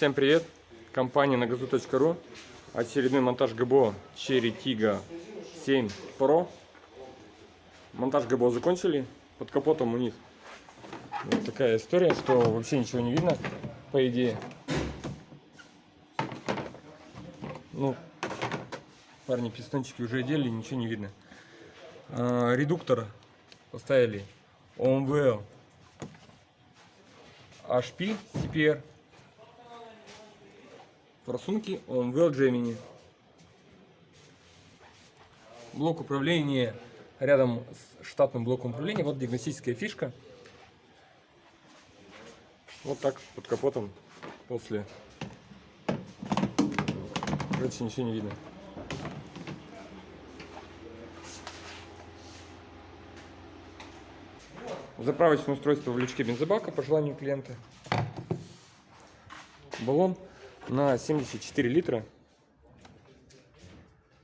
Всем привет! Компания на газу.ру Очередной монтаж ГБО Cherry Tiggo 7 Pro. Монтаж ГБО закончили. Под капотом у них вот такая история, что вообще ничего не видно По идее. Ну, парни пистончики уже одели, ничего не видно. А, Редуктор поставили. OMVL HP CPR форсунки OMVL Gemini. Блок управления рядом с штатным блоком управления. Вот диагностическая фишка. Вот так под капотом после. Короче, ничего не видно. Заправочное устройство в лючке бензобака по желанию клиента. Баллон на 74 литра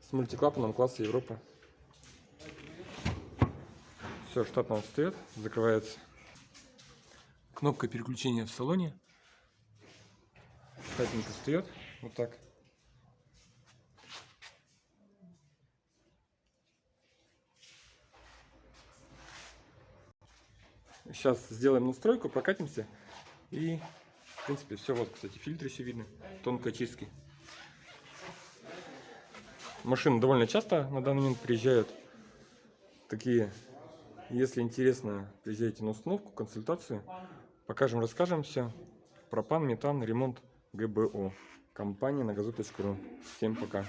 с мультиклапаном класса Европа. Все штатно встает, закрывается. Кнопка переключения в салоне. Штатненько встает, вот так. Сейчас сделаем настройку, прокатимся и в принципе, все. Вот, кстати, фильтры еще видно. Тонкой очистки. Машины довольно часто на данный момент приезжают. Такие, если интересно, приезжайте на установку, консультацию. Покажем, расскажем все. Пропан, метан, ремонт, ГБО. Компания на газу.ру. Всем пока.